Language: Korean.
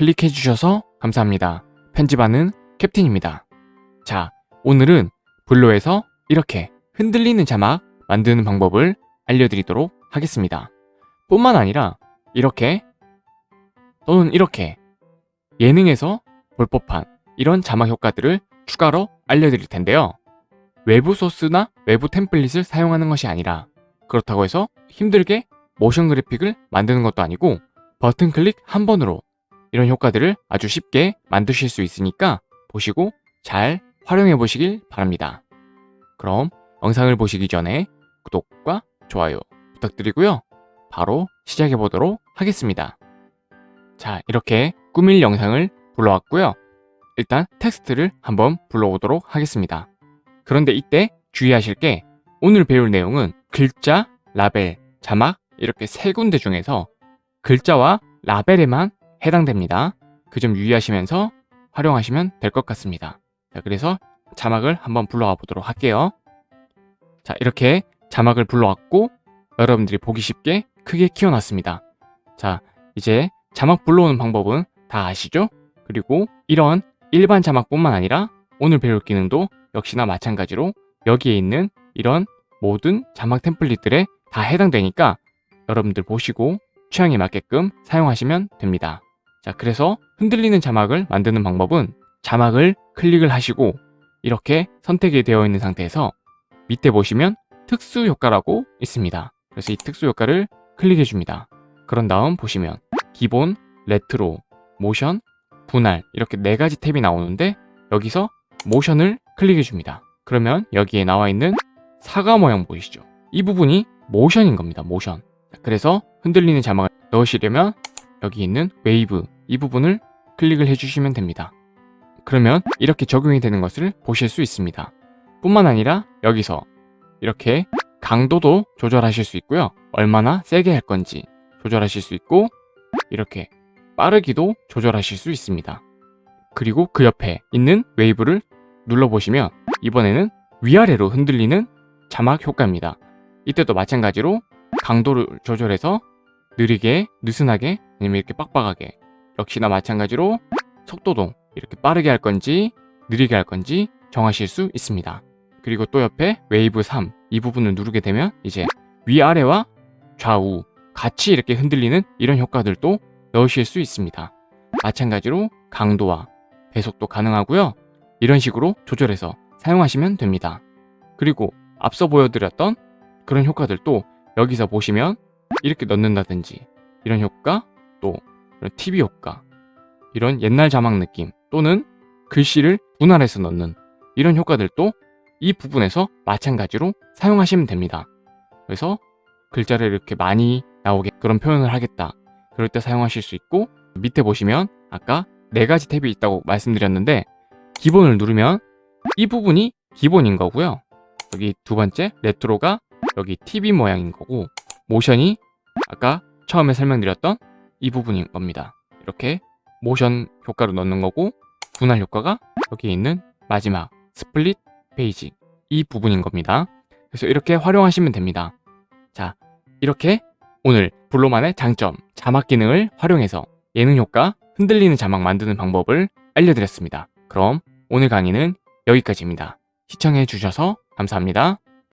클릭해 주셔서 감사합니다. 편집하는 캡틴입니다. 자, 오늘은 블로에서 이렇게 흔들리는 자막 만드는 방법을 알려드리도록 하겠습니다. 뿐만 아니라 이렇게 또는 이렇게 예능에서 볼 법한 이런 자막 효과들을 추가로 알려드릴 텐데요. 외부 소스나 외부 템플릿을 사용하는 것이 아니라 그렇다고 해서 힘들게 모션 그래픽을 만드는 것도 아니고 버튼 클릭 한 번으로 이런 효과들을 아주 쉽게 만드실 수 있으니까 보시고 잘 활용해 보시길 바랍니다. 그럼 영상을 보시기 전에 구독과 좋아요 부탁드리고요. 바로 시작해 보도록 하겠습니다. 자, 이렇게 꾸밀 영상을 불러왔고요. 일단 텍스트를 한번 불러오도록 하겠습니다. 그런데 이때 주의하실 게 오늘 배울 내용은 글자, 라벨, 자막 이렇게 세 군데 중에서 글자와 라벨에만 해당됩니다. 그 점 유의하시면서 활용하시면 될 것 같습니다. 자, 그래서 자막을 한번 불러와 보도록 할게요. 자, 이렇게 자막을 불러왔고 여러분들이 보기 쉽게 크게 키워놨습니다. 자, 이제 자막 불러오는 방법은 다 아시죠? 그리고 이런 일반 자막뿐만 아니라 오늘 배울 기능도 역시나 마찬가지로 여기에 있는 이런 모든 자막 템플릿들에 다 해당되니까 여러분들 보시고 취향에 맞게끔 사용하시면 됩니다. 자, 그래서 흔들리는 자막을 만드는 방법은 자막을 클릭을 하시고 이렇게 선택이 되어 있는 상태에서 밑에 보시면 특수 효과라고 있습니다. 그래서 이 특수 효과를 클릭해 줍니다. 그런 다음 보시면 기본, 레트로, 모션, 분할 이렇게 네 가지 탭이 나오는데 여기서 모션을 클릭해 줍니다. 그러면 여기에 나와 있는 사과 모양 보이시죠? 이 부분이 모션인 겁니다. 모션. 그래서 흔들리는 자막을 넣으시려면 여기 있는 웨이브 이 부분을 클릭을 해주시면 됩니다. 그러면 이렇게 적용이 되는 것을 보실 수 있습니다. 뿐만 아니라 여기서 이렇게 강도도 조절하실 수 있고요. 얼마나 세게 할 건지 조절하실 수 있고 이렇게 빠르기도 조절하실 수 있습니다. 그리고 그 옆에 있는 웨이브를 눌러보시면 이번에는 위아래로 흔들리는 자막 효과입니다. 이때도 마찬가지로 강도를 조절해서 느리게, 느슨하게, 아니면 이렇게 빡빡하게 역시나 마찬가지로 속도도 이렇게 빠르게 할 건지 느리게 할 건지 정하실 수 있습니다. 그리고 또 옆에 웨이브 3 이 부분을 누르게 되면 이제 위아래와 좌우 같이 이렇게 흔들리는 이런 효과들도 넣으실 수 있습니다. 마찬가지로 강도와 배속도 가능하고요. 이런 식으로 조절해서 사용하시면 됩니다. 그리고 앞서 보여드렸던 그런 효과들도 여기서 보시면 이렇게 넣는다든지 이런 효과 또 이런 TV 효과 이런 옛날 자막 느낌 또는 글씨를 분할해서 넣는 이런 효과들도 이 부분에서 마찬가지로 사용하시면 됩니다. 그래서 글자를 이렇게 많이 나오게 그런 표현을 하겠다. 그럴 때 사용하실 수 있고 밑에 보시면 아까 네 가지 탭이 있다고 말씀드렸는데 기본을 누르면 이 부분이 기본인 거고요. 여기 두 번째 레트로가 여기 TV 모양인 거고 모션이 아까 처음에 설명드렸던 이 부분인 겁니다. 이렇게 모션 효과로 넣는 거고 분할 효과가 여기 있는 마지막 split page 이 부분인 겁니다. 그래서 이렇게 활용하시면 됩니다. 자, 이렇게 오늘 VLLO만의 장점, 자막 기능을 활용해서 예능 효과, 흔들리는 자막 만드는 방법을 알려드렸습니다. 그럼 오늘 강의는 여기까지입니다. 시청해 주셔서 감사합니다.